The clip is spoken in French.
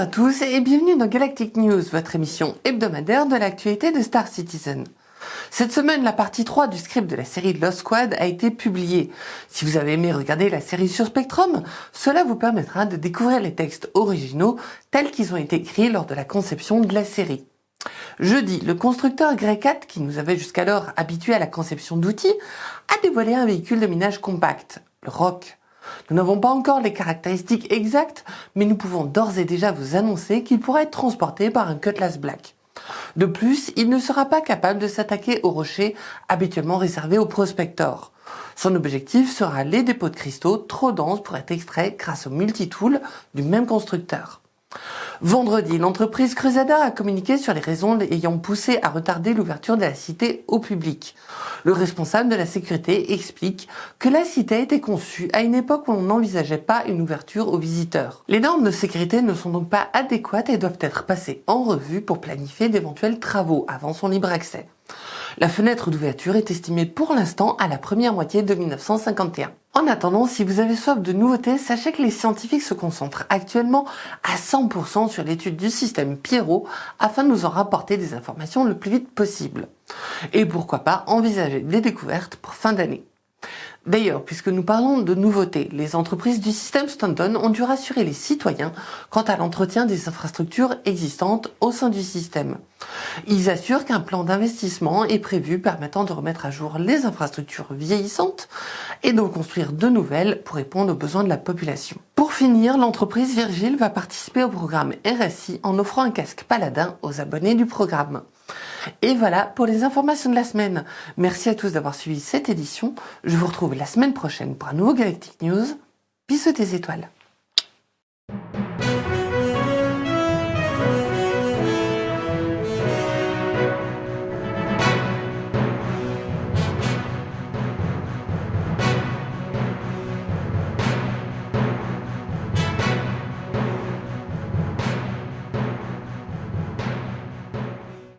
à tous et bienvenue dans Galactic News, votre émission hebdomadaire de l'actualité de Star Citizen. Cette semaine, la partie 3 du script de la série Lost Squad a été publiée. Si vous avez aimé regarder la série sur Spectrum, cela vous permettra de découvrir les textes originaux tels qu'ils ont été écrits lors de la conception de la série. Jeudi, le constructeur Greycat, qui nous avait jusqu'alors habitués à la conception d'outils, a dévoilé un véhicule de minage compact, le Rock. Nous n'avons pas encore les caractéristiques exactes, mais nous pouvons d'ores et déjà vous annoncer qu'il pourra être transporté par un Cutlass Black. De plus, il ne sera pas capable de s'attaquer aux rochers habituellement réservés aux prospectors. Son objectif sera les dépôts de cristaux trop denses pour être extraits grâce au multitool du même constructeur. Vendredi, l'entreprise Cruzada a communiqué sur les raisons ayant poussé à retarder l'ouverture de la cité au public. Le responsable de la sécurité explique que la cité a été conçue à une époque où on n'envisageait pas une ouverture aux visiteurs. Les normes de sécurité ne sont donc pas adéquates et doivent être passées en revue pour planifier d'éventuels travaux avant son libre accès. La fenêtre d'ouverture est estimée pour l'instant à la première moitié de 1951. En attendant, si vous avez soif de nouveautés, sachez que les scientifiques se concentrent actuellement à 100% sur l'étude du système Pierrot afin de nous en rapporter des informations le plus vite possible. Et pourquoi pas envisager des découvertes pour fin d'année. D'ailleurs, puisque nous parlons de nouveautés, les entreprises du système Stanton ont dû rassurer les citoyens quant à l'entretien des infrastructures existantes au sein du système. Ils assurent qu'un plan d'investissement est prévu permettant de remettre à jour les infrastructures vieillissantes et de construire de nouvelles pour répondre aux besoins de la population. Pour finir, l'entreprise Virgile va participer au programme RSI en offrant un casque paladin aux abonnés du programme. Et voilà pour les informations de la semaine. Merci à tous d'avoir suivi cette édition. Je vous retrouve la semaine prochaine pour un nouveau Galactic News. Bisous des étoiles.